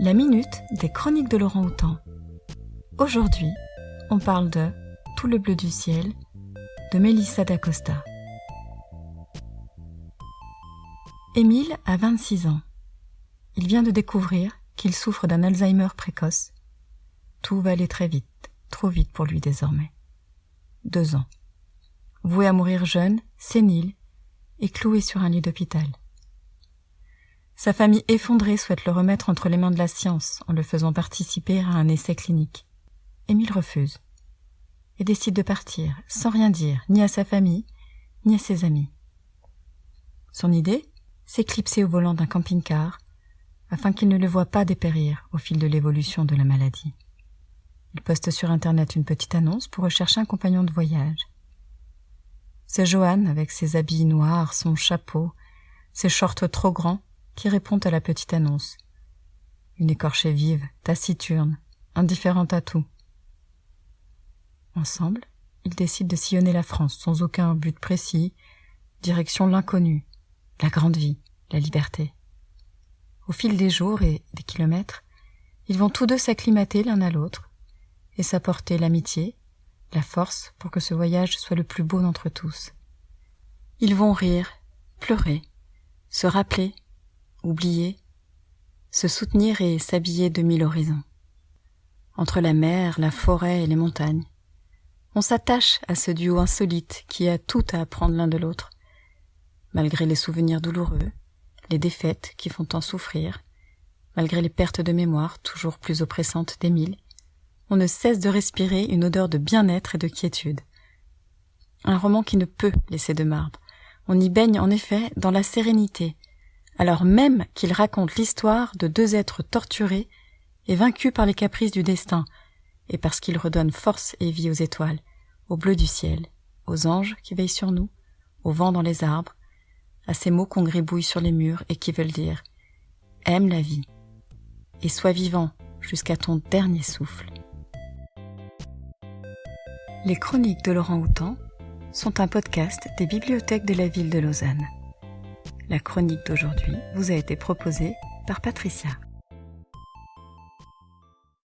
La minute des chroniques de Laurent Houtan. Aujourd'hui, on parle de Tout le bleu du ciel de Mélissa d'Acosta. Émile a 26 ans. Il vient de découvrir qu'il souffre d'un Alzheimer précoce. Tout va aller très vite, trop vite pour lui désormais. Deux ans. Voué à mourir jeune, sénile, et cloué sur un lit d'hôpital. Sa famille effondrée souhaite le remettre entre les mains de la science en le faisant participer à un essai clinique. Émile refuse et décide de partir sans rien dire ni à sa famille ni à ses amis. Son idée S'éclipser au volant d'un camping-car afin qu'il ne le voie pas dépérir au fil de l'évolution de la maladie. Il poste sur Internet une petite annonce pour rechercher un compagnon de voyage. C'est Johan avec ses habits noirs, son chapeau, ses shorts trop grands qui répond à la petite annonce. Une écorchée vive, taciturne, indifférente à tout. Ensemble, ils décident de sillonner la France sans aucun but précis, direction l'inconnu, la grande vie, la liberté. Au fil des jours et des kilomètres, ils vont tous deux s'acclimater l'un à l'autre et s'apporter l'amitié, la force pour que ce voyage soit le plus beau d'entre tous. Ils vont rire, pleurer, se rappeler oublier, se soutenir et s'habiller de mille horizons. Entre la mer, la forêt et les montagnes, on s'attache à ce duo insolite qui a tout à apprendre l'un de l'autre, malgré les souvenirs douloureux, les défaites qui font tant souffrir, malgré les pertes de mémoire toujours plus oppressantes d'Émile, on ne cesse de respirer une odeur de bien-être et de quiétude. Un roman qui ne peut laisser de marbre. On y baigne en effet dans la sérénité, alors même qu'il raconte l'histoire de deux êtres torturés et vaincus par les caprices du destin, et parce qu'il redonne force et vie aux étoiles, au bleu du ciel, aux anges qui veillent sur nous, au vent dans les arbres, à ces mots qu'on gribouille sur les murs et qui veulent dire Aime la vie et sois vivant jusqu'à ton dernier souffle. Les chroniques de Laurent Houtan sont un podcast des bibliothèques de la ville de Lausanne. La chronique d'aujourd'hui vous a été proposée par Patricia.